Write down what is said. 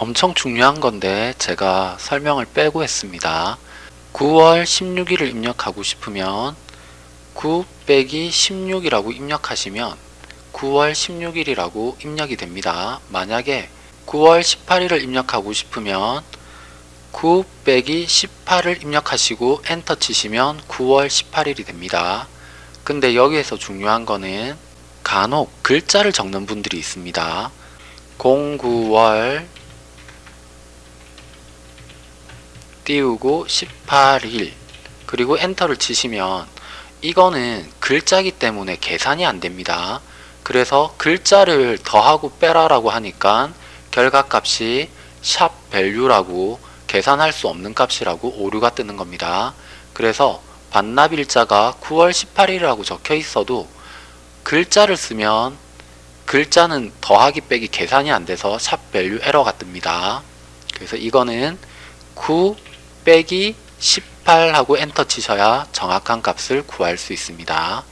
엄청 중요한 건데 제가 설명을 빼고 했습니다. 9월 16일을 입력하고 싶으면 9 빼기 16이라고 입력하시면 9월 16일이라고 입력이 됩니다. 만약에 9월 18일을 입력하고 싶으면 9 빼기 18을 입력하시고 엔터 치시면 9월 18일이 됩니다. 근데 여기에서 중요한 거는 간혹 글자를 적는 분들이 있습니다. 09월 띄우고 18일 그리고 엔터를 치시면 이거는 글자기 때문에 계산이 안 됩니다. 그래서 글자를 더하고 빼라라고 하니까 결과값이 샵 value라고 계산할 수 없는 값이라고 오류가 뜨는 겁니다. 그래서 반납일자가 9월 18일이라고 적혀 있어도 글자를 쓰면 글자는 더하기 빼기 계산이 안 돼서 샵 value 에러가 뜹니다. 그래서 이거는 9 빼기 18 하고 엔터 치셔야 정확한 값을 구할 수 있습니다.